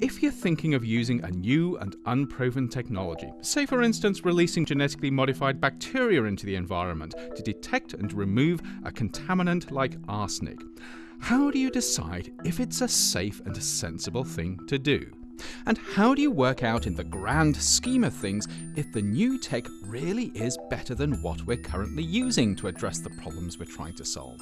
if you're thinking of using a new and unproven technology, say for instance releasing genetically modified bacteria into the environment to detect and remove a contaminant like arsenic, how do you decide if it's a safe and sensible thing to do? And how do you work out in the grand scheme of things if the new tech really is better than what we're currently using to address the problems we're trying to solve?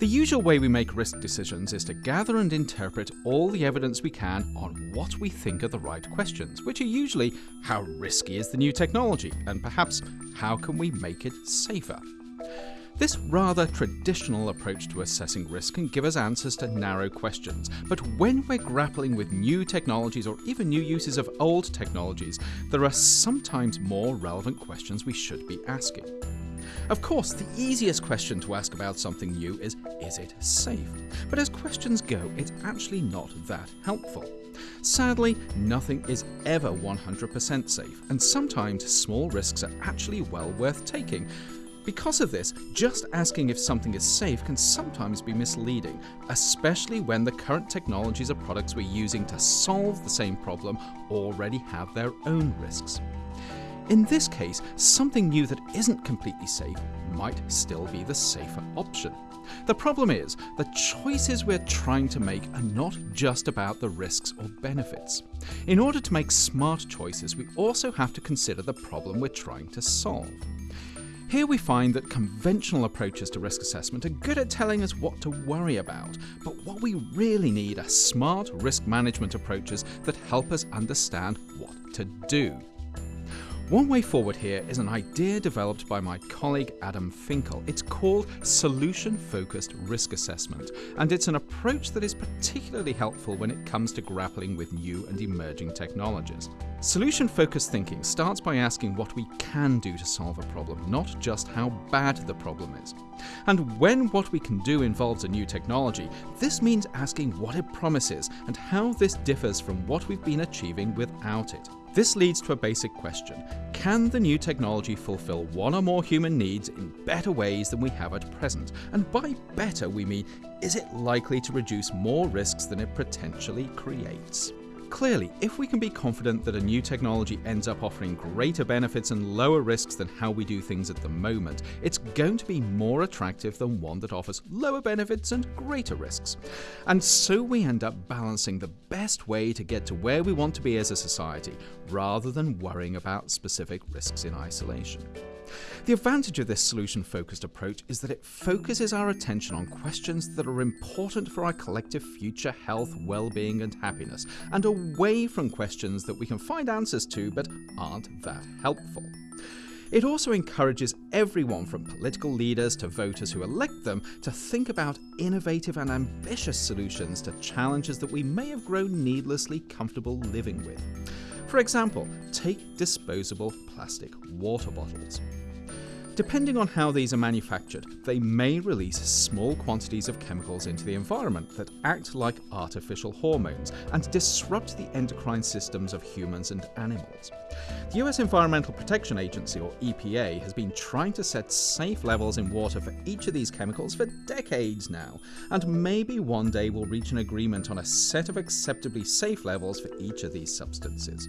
The usual way we make risk decisions is to gather and interpret all the evidence we can on what we think are the right questions, which are usually how risky is the new technology, and perhaps how can we make it safer. This rather traditional approach to assessing risk can give us answers to narrow questions, but when we're grappling with new technologies or even new uses of old technologies, there are sometimes more relevant questions we should be asking. Of course, the easiest question to ask about something new is, is it safe? But as questions go, it's actually not that helpful. Sadly, nothing is ever 100% safe, and sometimes small risks are actually well worth taking. Because of this, just asking if something is safe can sometimes be misleading, especially when the current technologies or products we're using to solve the same problem already have their own risks. In this case, something new that isn't completely safe might still be the safer option. The problem is, the choices we're trying to make are not just about the risks or benefits. In order to make smart choices, we also have to consider the problem we're trying to solve. Here we find that conventional approaches to risk assessment are good at telling us what to worry about, but what we really need are smart risk management approaches that help us understand what to do. One way forward here is an idea developed by my colleague Adam Finkel. It's called Solution Focused Risk Assessment, and it's an approach that is particularly helpful when it comes to grappling with new and emerging technologies. Solution focused thinking starts by asking what we can do to solve a problem, not just how bad the problem is. And when what we can do involves a new technology, this means asking what it promises and how this differs from what we've been achieving without it. This leads to a basic question. Can the new technology fulfill one or more human needs in better ways than we have at present? And by better, we mean, is it likely to reduce more risks than it potentially creates? Clearly, if we can be confident that a new technology ends up offering greater benefits and lower risks than how we do things at the moment, it's going to be more attractive than one that offers lower benefits and greater risks. And so we end up balancing the best way to get to where we want to be as a society, rather than worrying about specific risks in isolation. The advantage of this solution focused approach is that it focuses our attention on questions that are important for our collective future health, well being, and happiness, and away from questions that we can find answers to but aren't that helpful. It also encourages everyone from political leaders to voters who elect them to think about innovative and ambitious solutions to challenges that we may have grown needlessly comfortable living with. For example, take disposable plastic water bottles. Depending on how these are manufactured, they may release small quantities of chemicals into the environment that act like artificial hormones and disrupt the endocrine systems of humans and animals. The US Environmental Protection Agency, or EPA, has been trying to set safe levels in water for each of these chemicals for decades now, and maybe one day we'll reach an agreement on a set of acceptably safe levels for each of these substances.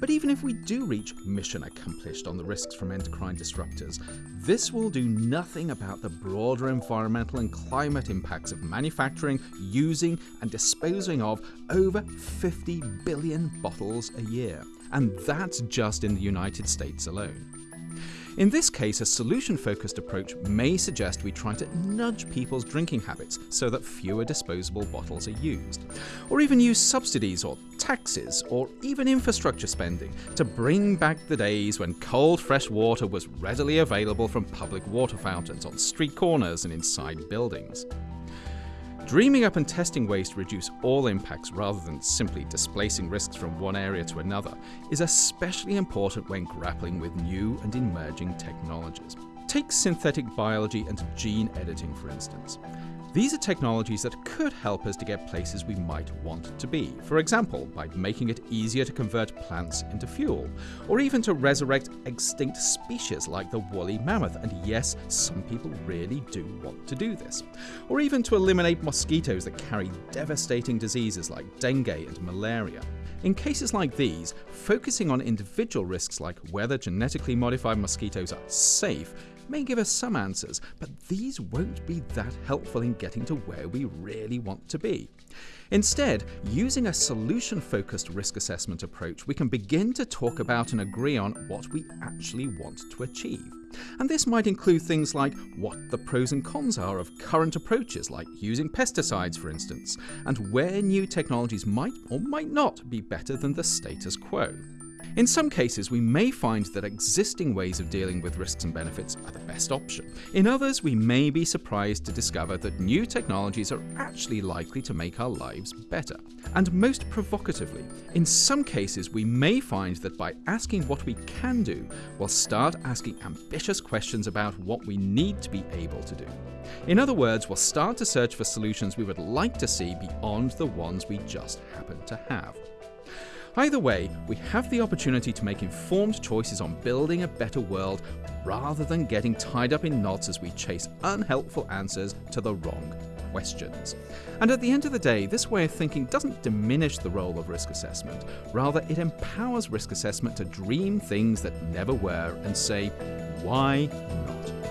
But even if we do reach mission accomplished on the risks from endocrine disruptors, this will do nothing about the broader environmental and climate impacts of manufacturing, using, and disposing of over 50 billion bottles a year. And that's just in the United States alone. In this case, a solution focused approach may suggest we try to nudge people's drinking habits so that fewer disposable bottles are used, or even use subsidies or taxes or even infrastructure spending to bring back the days when cold, fresh water was readily available from public water fountains on street corners and inside buildings. Dreaming up and testing ways to reduce all impacts rather than simply displacing risks from one area to another is especially important when grappling with new and emerging technologies. Take synthetic biology and gene editing, for instance. These are technologies that could help us to get places we might want to be. For example, by making it easier to convert plants into fuel, or even to resurrect extinct species like the woolly mammoth. And yes, some people really do want to do this. Or even to eliminate mosquitoes that carry devastating diseases like dengue and malaria. In cases like these, focusing on individual risks like whether genetically modified mosquitoes are safe may give us some answers, but these won't be that helpful in getting to where we really want to be. Instead, using a solution focused risk assessment approach, we can begin to talk about and agree on what we actually want to achieve. And this might include things like what the pros and cons are of current approaches, like using pesticides, for instance, and where new technologies might or might not be better than the status quo. In some cases, we may find that existing ways of dealing with risks and benefits are the best option. In others, we may be surprised to discover that new technologies are actually likely to make our lives better. And most provocatively, in some cases, we may find that by asking what we can do, we'll start asking ambitious questions about what we need to be able to do. In other words, we'll start to search for solutions we would like to see beyond the ones we just happen to have. Either way, we have the opportunity to make informed choices on building a better world rather than getting tied up in knots as we chase unhelpful answers to the wrong questions. And at the end of the day, this way of thinking doesn't diminish the role of risk assessment. Rather, it empowers risk assessment to dream things that never were and say, why not?